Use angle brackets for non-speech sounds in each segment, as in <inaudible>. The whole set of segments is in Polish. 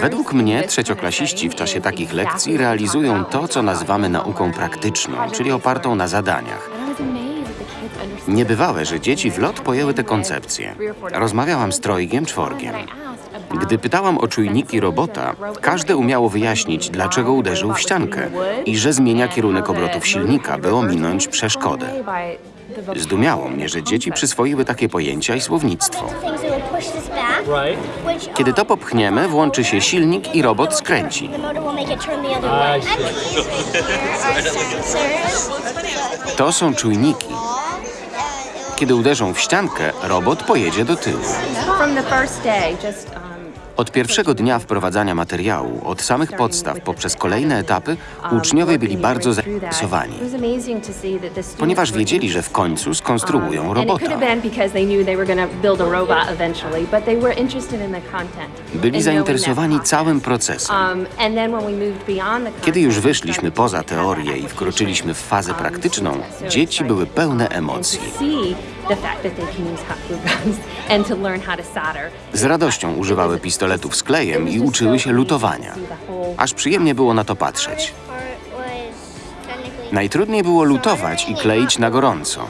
Według mnie trzecioklasiści w czasie takich lekcji realizują to, co nazywamy nauką praktyczną, czyli opartą na zadaniach. Niebywałe, że dzieci w lot pojęły te koncepcje. Rozmawiałam z trojgiem, czworgiem. Gdy pytałam o czujniki robota, każde umiało wyjaśnić, dlaczego uderzył w ściankę i że zmienia kierunek obrotów silnika, by ominąć przeszkodę. Zdumiało mnie, że dzieci przyswoiły takie pojęcia i słownictwo. Kiedy to popchniemy, włączy się silnik i robot skręci. To są czujniki. Kiedy uderzą w ściankę, robot pojedzie do tyłu. Od pierwszego dnia wprowadzania materiału, od samych podstaw poprzez kolejne etapy, uczniowie byli bardzo zainteresowani, ponieważ wiedzieli, że w końcu skonstruują Um, robota. Byli zainteresowani całym procesem. Um, Kiedy już wyszliśmy poza teorię i wkroczyliśmy w fazę um, praktyczną, dzieci były pełne emocji. <laughs> Z radością używały pistoletów z klejem i uczyły się lutowania. Aż przyjemnie było na to patrzeć. Najtrudniej było lutować i kleić na gorąco.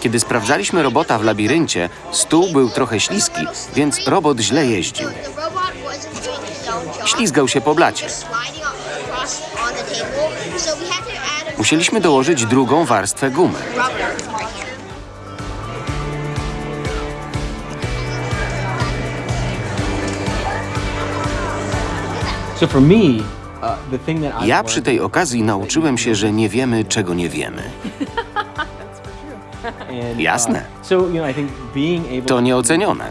Kiedy sprawdzaliśmy robota w labiryncie, stół był trochę śliski, więc robot źle jeździł. Ślizgał się po blacie. Musieliśmy dołożyć drugą warstwę gumy. Ja przy tej okazji nauczyłem się, że nie wiemy, czego nie wiemy. Jasne. Uh, able To nieocenione.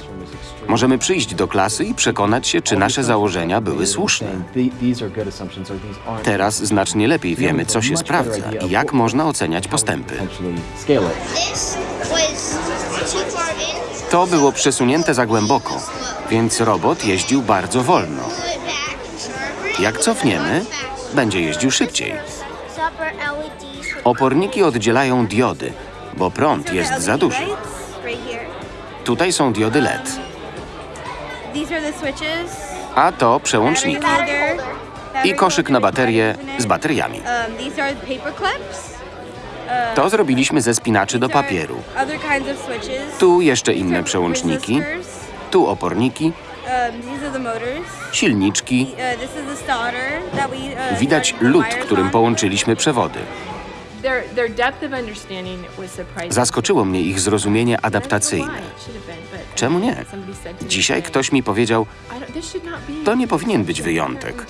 Możemy przyjść do klasy i przekonać się, czy nasze założenia były słuszne. Saying, "The- These are good assumptions or these aren't. Teraz znacznie lepiej wiemy, co się sprawdza i jak można oceniać postępy. To było przesunięte za głęboko, więc robot jeździł bardzo wolno. Jak cofniemy, będzie jeździł szybciej. Oporniki oddzielają diody, bo prąd jest za duży. Tutaj są diody LED, a to przełączniki i koszyk na baterie z bateriami. To zrobiliśmy ze spinaczy do papieru. Tu jeszcze inne przełączniki, tu oporniki, These are the motors. silniczki. This is the starter that we. Widać lód, którym połączyliśmy przewody. Their, their depth of understanding was surprising. Zaskoczyło mnie ich zrozumienie adaptacyjne. Czemu nie? Dzisiaj ktoś mi powiedział, to nie powinien być wyjątek.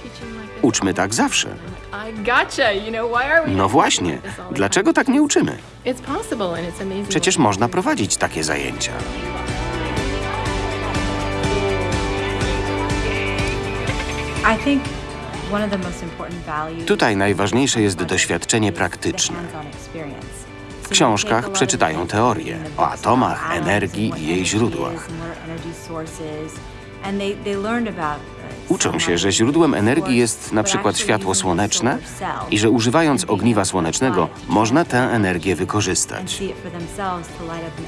Uczmy tak zawsze. I gotcha. You know, why are we No właśnie, dlaczego tak nie uczymy? It's possible and it's amazing. Przecież można prowadzić takie zajęcia. Tutaj najważniejsze jest doświadczenie praktyczne. W książkach przeczytają teorię o atomach, energii i jej źródłach. Uczą się, że źródłem energii jest na przykład światło słoneczne i że używając ogniwa słonecznego można tę energię wykorzystać.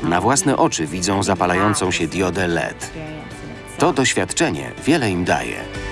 Na własne oczy widzą zapalającą się diodę LED. To doświadczenie wiele im daje.